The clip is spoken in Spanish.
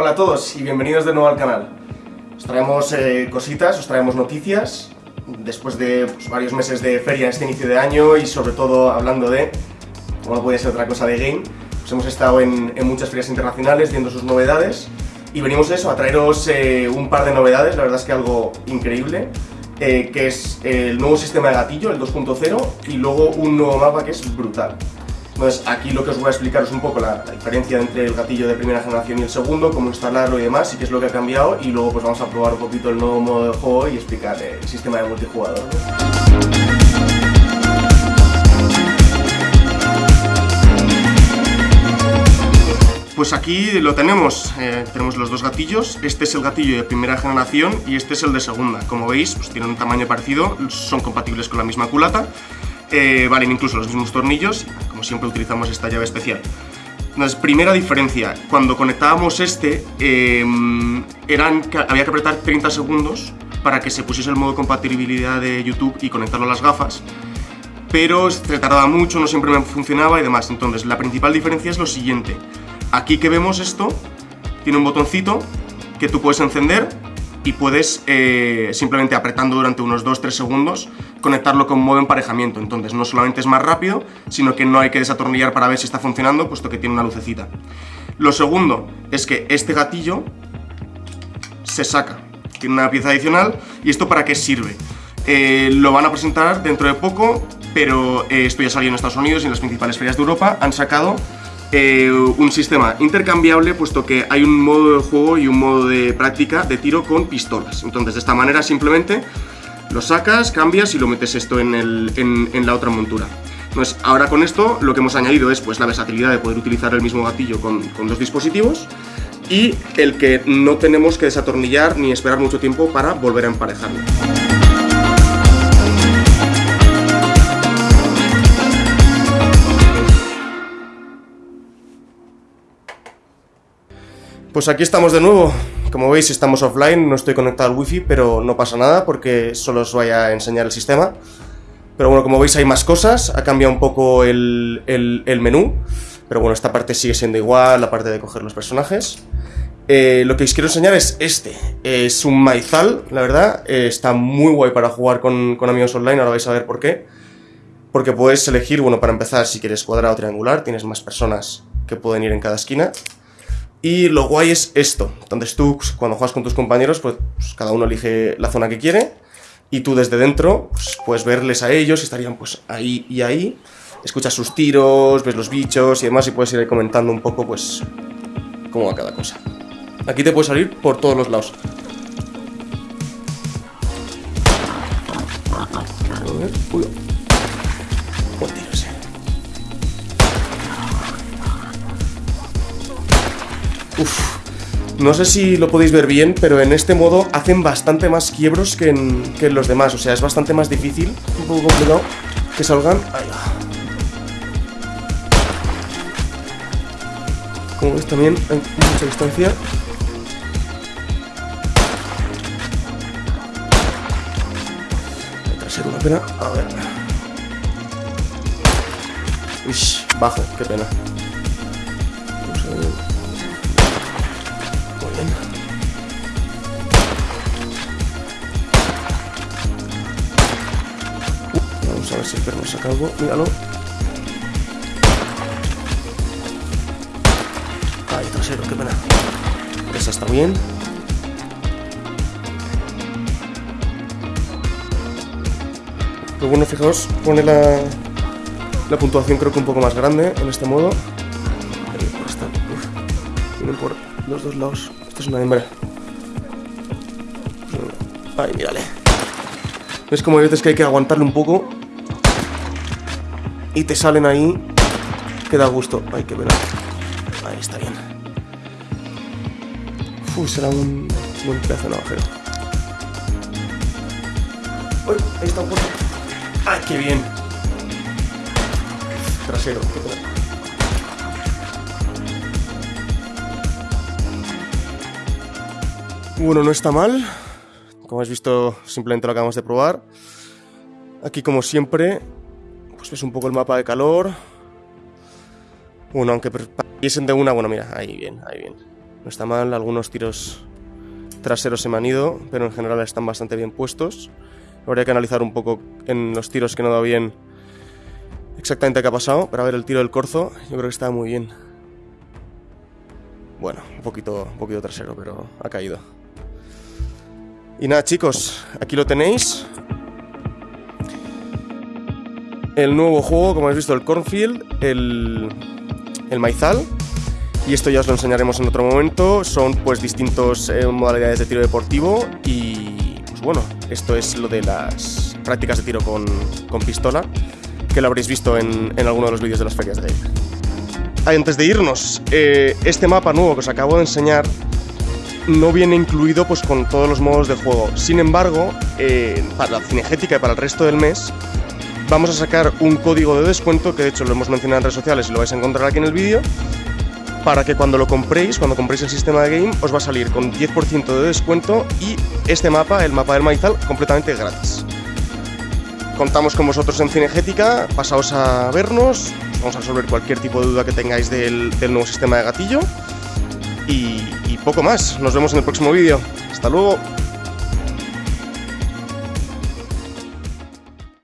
Hola a todos y bienvenidos de nuevo al canal. Os traemos eh, cositas, os traemos noticias, después de pues, varios meses de feria en este inicio de año y sobre todo hablando de, como no puede ser otra cosa, de game, pues hemos estado en, en muchas ferias internacionales viendo sus novedades y venimos a eso, a traeros eh, un par de novedades, la verdad es que algo increíble, eh, que es el nuevo sistema de gatillo, el 2.0, y luego un nuevo mapa que es brutal. Entonces aquí lo que os voy a explicar es un poco la, diferencia entre el gatillo de primera generación y el segundo, cómo instalarlo y demás, y qué es lo que ha cambiado, y luego pues vamos a probar un poquito el nuevo modo de juego y explicar el sistema de multijugador. Pues aquí lo tenemos, eh, tenemos los dos gatillos, este es el gatillo de primera generación y este es el de segunda. Como veis, pues tienen un tamaño parecido, son compatibles con la misma culata, eh, valen incluso los mismos tornillos, como siempre utilizamos esta llave especial. Entonces, primera diferencia, cuando conectábamos este, eh, eran, había que apretar 30 segundos para que se pusiese el modo compatibilidad de YouTube y conectarlo a las gafas, pero se tardaba mucho, no siempre me funcionaba y demás. Entonces, la principal diferencia es lo siguiente. Aquí que vemos esto, tiene un botoncito que tú puedes encender y puedes, eh, simplemente apretando durante unos 2-3 segundos, conectarlo con modo emparejamiento. Entonces no solamente es más rápido, sino que no hay que desatornillar para ver si está funcionando, puesto que tiene una lucecita. Lo segundo es que este gatillo se saca, tiene una pieza adicional, ¿y esto para qué sirve? Eh, lo van a presentar dentro de poco, pero eh, esto ya salió en Estados Unidos y en las principales ferias de Europa, han sacado eh, un sistema intercambiable puesto que hay un modo de juego y un modo de práctica de tiro con pistolas. Entonces de esta manera simplemente lo sacas, cambias y lo metes esto en, el, en, la otra montura. Entonces ahora con esto lo que hemos añadido es pues, la versatilidad de poder utilizar el mismo gatillo con, con dos dispositivos y el que no tenemos que desatornillar ni esperar mucho tiempo para volver a emparejarlo. Pues aquí estamos de nuevo. Como veis estamos offline, no estoy conectado al wifi, pero no pasa nada porque solo os voy a enseñar el sistema. Pero bueno, como veis hay más cosas, ha cambiado un poco el, el, menú. Pero bueno, esta parte sigue siendo igual, la parte de coger los personajes. Eh, lo que os quiero enseñar es este. Es un maizal, la verdad. Eh, está muy guay para jugar con, con amigos online, ahora vais a ver por qué. Porque puedes elegir, bueno, para empezar, si quieres cuadrado o triangular, tienes más personas que pueden ir en cada esquina. Y lo guay es esto. Entonces tú, pues, cuando juegas con tus compañeros, pues, pues, cada uno elige la zona que quiere. Y tú desde dentro, pues, puedes verles a ellos, estarían pues ahí y ahí. Escuchas sus tiros, ves los bichos y demás, y puedes ir comentando un poco, pues, cómo va cada cosa. Aquí te puedes salir por todos los lados. Uy. No sé si lo podéis ver bien, pero en este modo hacen bastante más quiebros que en, que los demás. O sea, es bastante más difícil, un poco complicado, que salgan. Como ves también hay mucha distancia. Hay trasero, una pena. A ver. Uy, bajo, qué pena. Si el perro saca algo. Míralo. Ay, trasero, qué pena. Esa está bien. Lo bueno, fijaos, pone la, la puntuación creo que un poco más grande en este modo. Ahí. Vienen por los dos lados. Esta es una hembra. Ay, mírale. ¿Ves como hay veces que hay que aguantarle un poco? Y te salen ahí. Que da gusto. Ay, qué pena. Ahí está bien. Uy, será un buen pedazo de navajero. Uy, ahí está un poco. ¡Ay, qué bien! Trasero, qué pena. Bueno, no está mal. Como habéis visto, simplemente lo acabamos de probar. Aquí, como siempre, pues ves un poco el mapa de calor. Bueno, aunque pareciesen de una, bueno, mira, ahí bien, ahí bien. No está mal, algunos tiros traseros se me han ido, pero en general están bastante bien puestos. Habría que analizar un poco en los tiros que no da bien exactamente qué ha pasado. Pero a ver, el tiro del corzo, yo creo que está muy bien. Bueno, un poquito, un poquito trasero, pero ha caído. Y nada, chicos, aquí lo tenéis. El nuevo juego, como habéis visto, el Cornfield, el, el Maizal. Y esto ya os lo enseñaremos en otro momento. Son pues distintos eh, modalidades de tiro deportivo y pues bueno, esto es lo de las prácticas de tiro con, con pistola, que lo habréis visto en, en alguno de los vídeos de las ferias de game. Antes de irnos, eh, este mapa nuevo que os acabo de enseñar no viene incluido pues con todos los modos de juego. Sin embargo, eh, para la cinegética y para el resto del mes, vamos a sacar un código de descuento, que de hecho lo hemos mencionado en redes sociales y lo vais a encontrar aquí en el vídeo, para que cuando lo compréis, cuando compréis el sistema de game, os va a salir con 10% de descuento y este mapa, el mapa del maizal, completamente gratis. Contamos con vosotros en Cinegética, pasaos a vernos, vamos a resolver cualquier tipo de duda que tengáis del, nuevo sistema de gatillo y, y poco más. Nos vemos en el próximo vídeo. Hasta luego.